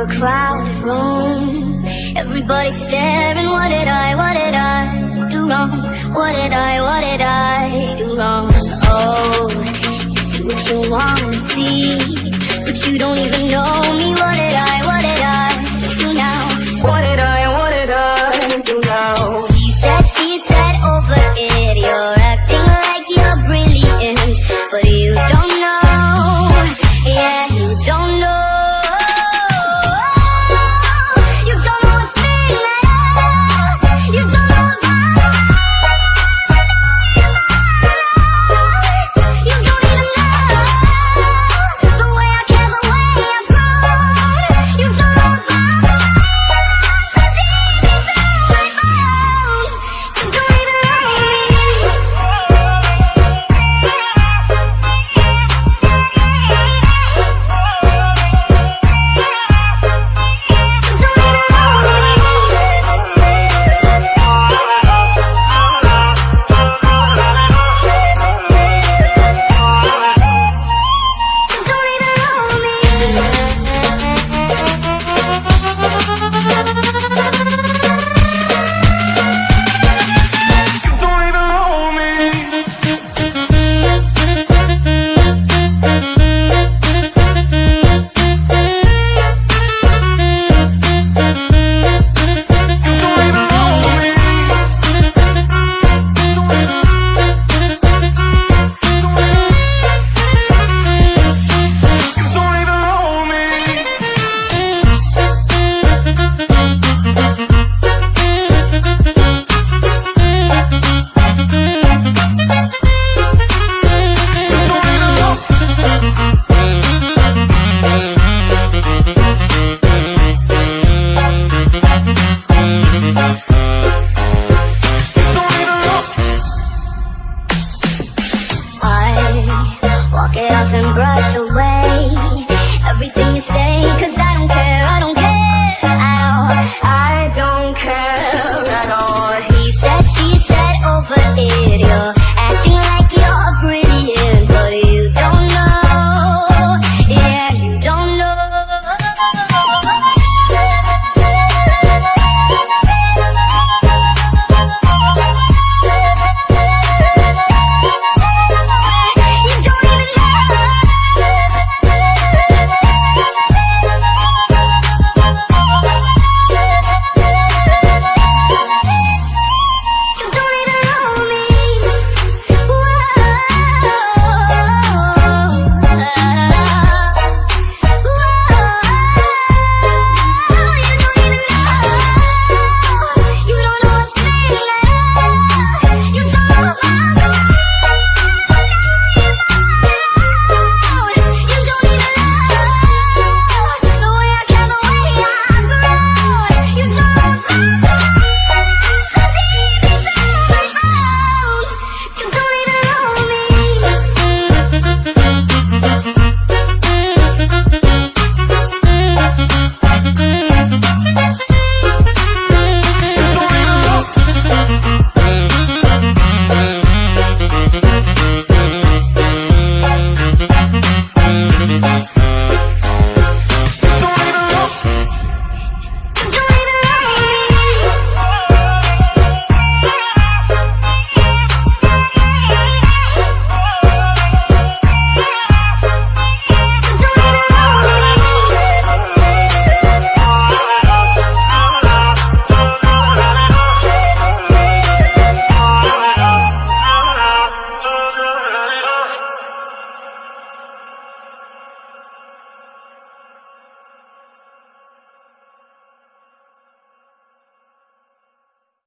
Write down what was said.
A crowded room Everybody staring What did I, what did I do wrong? What did I, what did I do wrong?